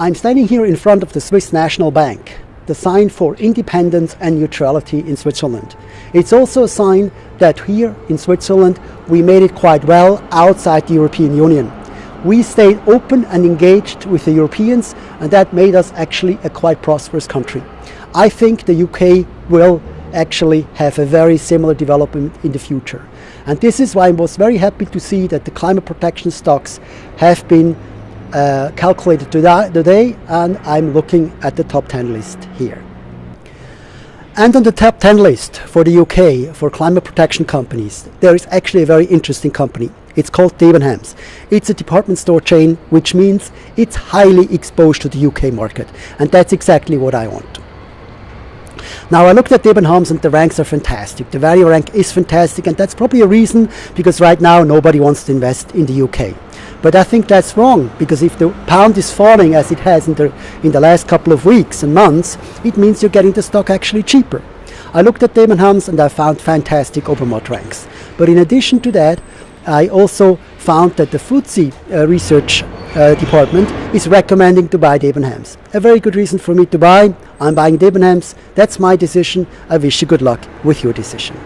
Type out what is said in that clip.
I'm standing here in front of the Swiss National Bank, the sign for independence and neutrality in Switzerland. It's also a sign that here in Switzerland we made it quite well outside the European Union. We stayed open and engaged with the Europeans and that made us actually a quite prosperous country. I think the UK will actually have a very similar development in the future. And this is why I was very happy to see that the climate protection stocks have been uh, calculated today and I'm looking at the top 10 list here. And on the top 10 list for the UK, for climate protection companies, there is actually a very interesting company. It's called Debenhams. It's a department store chain, which means it's highly exposed to the UK market. And that's exactly what I want. Now I looked at Debenhams and the ranks are fantastic. The value rank is fantastic and that's probably a reason because right now nobody wants to invest in the UK. But I think that's wrong because if the pound is falling as it has in the, in the last couple of weeks and months, it means you're getting the stock actually cheaper. I looked at Debenhams and I found fantastic Obermatt ranks. But in addition to that, I also found that the FTSE uh, research uh, department is recommending to buy Debenhams. A very good reason for me to buy. I'm buying Debenhams. That's my decision. I wish you good luck with your decision.